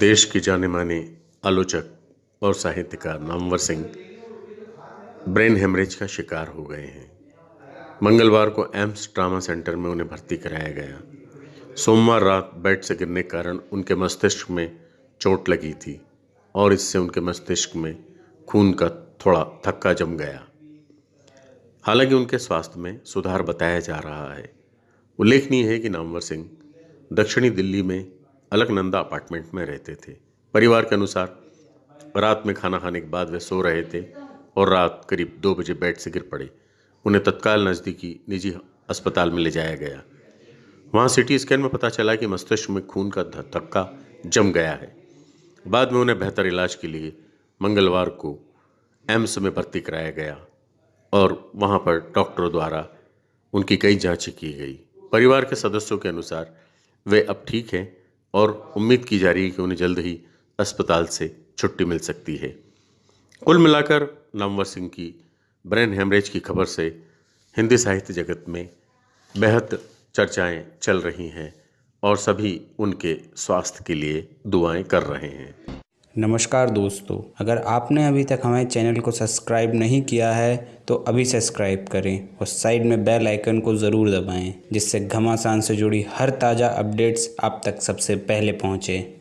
देश के जाने माने आलोचक और साहित्यकार नामवर सिंह ब्रेन हेमरेज का शिकार हो गए हैं। मंगलवार को एम्स ट्रामा सेंटर में उन्हें भर्ती कराया गया। सोमवार रात बेड से गिरने के कारण उनके मस्तिष्क में चोट लगी थी और इससे उनके मस्तिष्क में खून का थोड़ा थक्का जम गया। हालाँकि उनके स्वास्थ्य में सुधार बताया जा रहा है। उल्लेखनीय है कि नामवर सिंह दक्षिणी दिल्ली में अलकनंदा अपार्टमेंट में रहते थे। परिवार के अनुसार, रात में खाना खाने के बाद वे सो रहे थे और रात करीब दो बजे बेड से गिर पड़े। उन्हें तत्काल नज़दीकी निजी अस्पताल में ले जाया गया। वहाँ सिटी स्कैन में पता चला कि मस्तिष्क में खून का धक्का जम गया है। बाद में उन्हें बेहतर इलाज के लिए मंगलवार को एम्स में भर्ती कराया गया और वहाँ पर डॉक्टरों द्वारा उनकी कई जांचें की गई। परिवार के सदस्यों के अनुसार वे अब ठीक हैं और उम्मीद की जा रही है कि उन्हें जल्द ही अस्पताल से छुट्टी मिल सकती है। कुल मिलाकर नामवर सिंह की ब्रेन हेमरेज की खबर से हिंदी साहित्य जगत में बेहद चर्चाएँ चल रही हैं और सभी उनके स्वास्थ्य के लिए दुआएँ कर रहे हैं। नमस्कार दोस्तों, अगर आपने अभी तक हमारे चैनल को सब्सक्राइब नहीं किया है तो अभी सब्सक्राइब करें और साइड में बेल आइकन को ज़रूर दबाएँ, जिससे घमासान से जुड़ी हर ताज़ा अपडेट्स आप तक सबसे पहले पहुँचें।